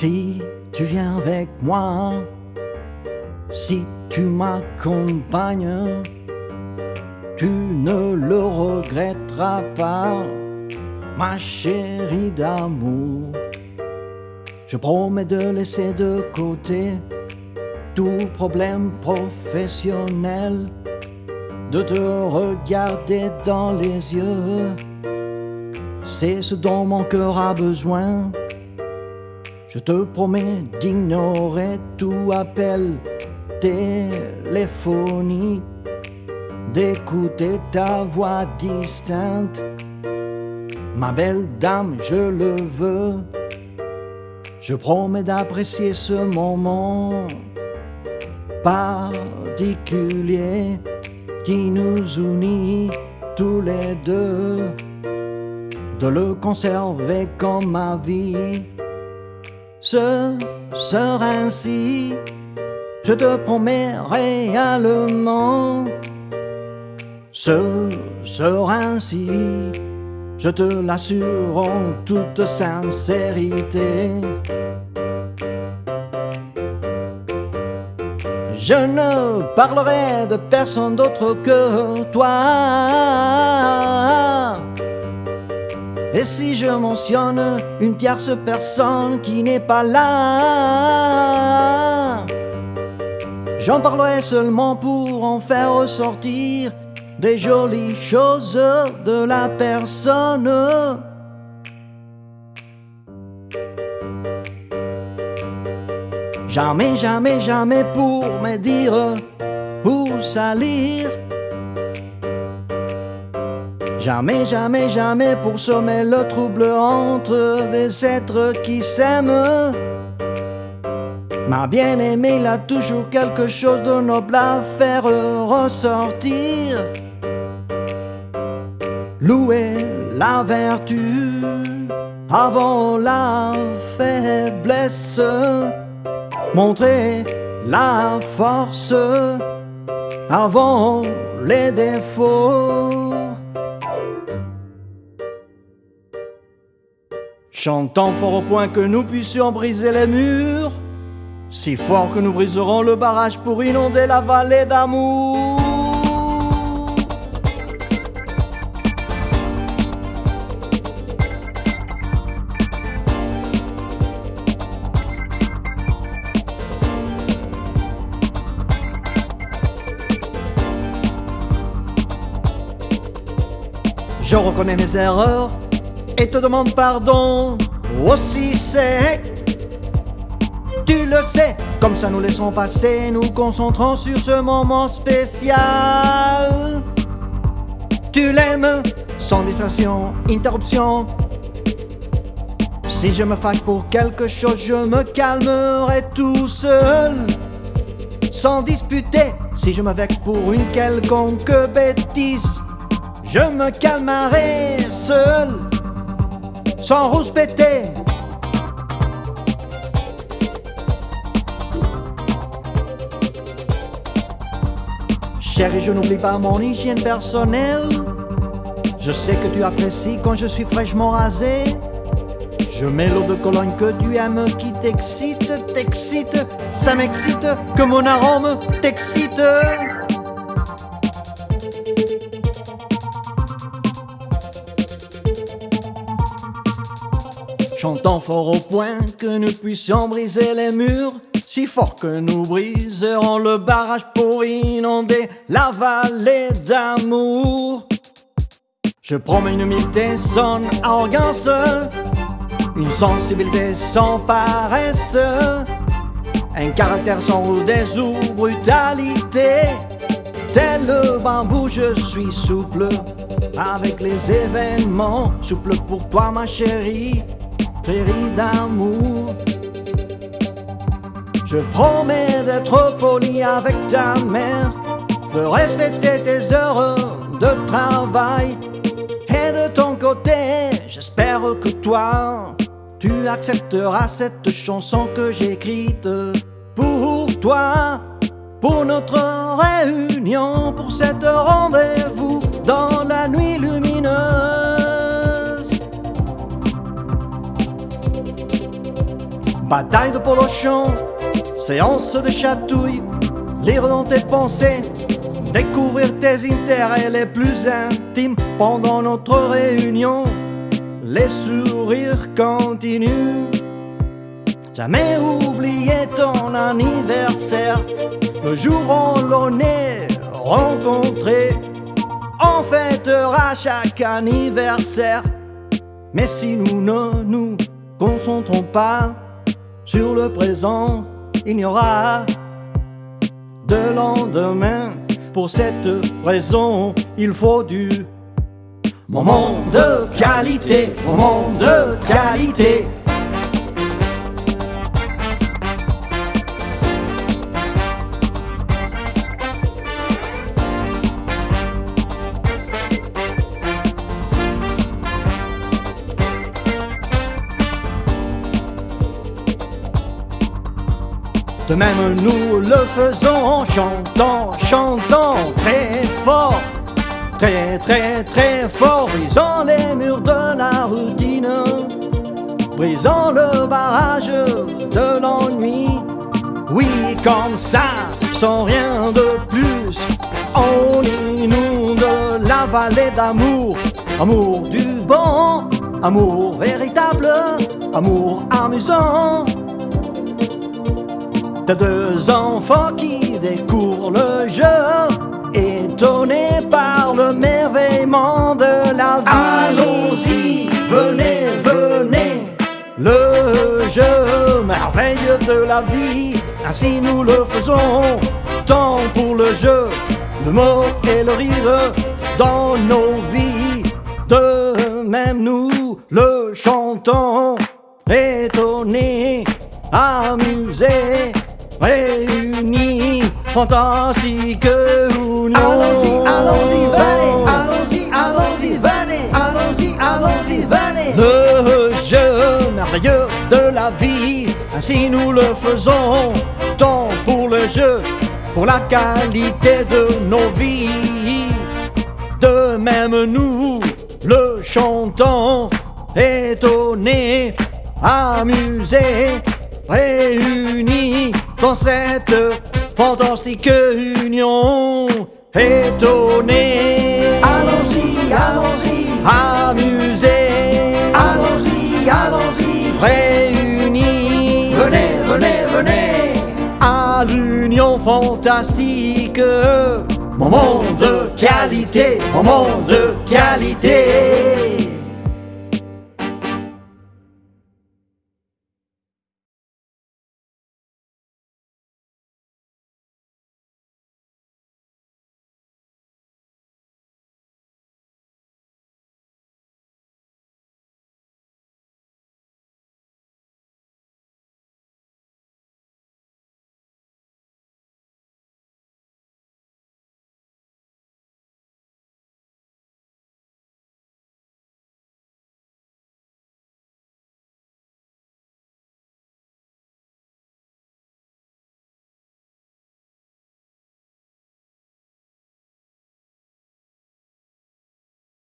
Si tu viens avec moi, si tu m'accompagnes, tu ne le regretteras pas, ma chérie d'amour. Je promets de laisser de côté tout problème professionnel, de te regarder dans les yeux. C'est ce dont mon cœur a besoin. Je te promets d'ignorer tout appel téléphonique, d'écouter ta voix distincte. Ma belle dame, je le veux. Je promets d'apprécier ce moment particulier qui nous unit tous les deux, de le conserver comme ma vie. Ce sera ainsi, je te promets réellement. Ce sera ainsi, je te l'assure en toute sincérité. Je ne parlerai de personne d'autre que toi. Et si je mentionne une tierce personne qui n'est pas là, j'en parlerai seulement pour en faire ressortir des jolies choses de la personne. Jamais, jamais, jamais pour me dire ou salir. Jamais, jamais, jamais pour sommer le trouble entre des êtres qui s'aiment. Ma bien-aimée, il a toujours quelque chose de noble à faire ressortir. Louer la vertu avant la faiblesse montrer la force avant les défauts. Chantons fort au point que nous puissions briser les murs, si fort que nous briserons le barrage pour inonder la vallée d'amour. Je reconnais mes erreurs et te demande pardon. Aussi c'est, tu le sais, comme ça nous laissons passer, nous concentrons sur ce moment spécial. Tu l'aimes, sans distraction, interruption. Si je me fâche pour quelque chose, je me calmerai tout seul. Sans disputer, si je me vexe pour une quelconque bêtise je me calmerai seul, sans rouspéter. Chérie, je n'oublie pas mon hygiène personnelle. Je sais que tu apprécies quand je suis fraîchement rasé. Je mets l'eau de Cologne que tu aimes qui t'excite, t'excite, ça m'excite, que mon arôme t'excite. Chantons fort au point que nous puissions briser les murs, si fort que nous briserons le barrage pour inonder la vallée d'amour. Je promets une humilité sans arrogance, une sensibilité sans paresse, un caractère sans rudesse ou brutalité. Tel le bambou, je suis souple avec les événements, souple pour toi ma chérie d'amour. Je promets d'être poli avec ta mère, de respecter tes heures de travail. Et de ton côté, j'espère que toi, tu accepteras cette chanson que j'ai écrite pour toi, pour notre réunion, pour cette rendez-vous Bataille de polochon, séance de chatouille, lire dans tes pensées, découvrir tes intérêts les plus intimes pendant notre réunion. Les sourires continuent. Jamais oublier ton anniversaire, le jour où l'on est rencontré. On fêtera chaque anniversaire. Mais si nous ne nous concentrons pas sur le présent, il n'y aura de lendemain. Pour cette raison, il faut du moment de qualité, moment de qualité. De même nous le faisons en chantant, chantant très fort, très très très fort, brisant les murs de la routine, brisant le barrage de l'ennui. Oui, comme ça, sans rien de plus, on inonde la vallée d'amour, amour du bon, amour véritable, amour amusant deux enfants qui découvrent le jeu, étonnés par le merveillement de la vie. Allons-y, venez, venez. Le jeu, merveille de la vie, ainsi nous le faisons. Tant pour le jeu, le mot et le rire dans nos vies. De même nous le chantons, étonnés, amusés réunis, fantastique union. Allons-y, allons-y, venez, allons-y, allons-y, venez, allons-y, allons-y, venez. Le jeu merveilleux de la vie, ainsi nous le faisons, tant pour le jeu, pour la qualité de nos vies. De même nous le chantons, étonnés, amusés, réunis dans cette fantastique union. Étonnés, Allons-y, allons-y, amusés, allons-y, allons-y. réunis Venez, venez, venez. à l'union fantastique. Moment de qualité, moment de qualité.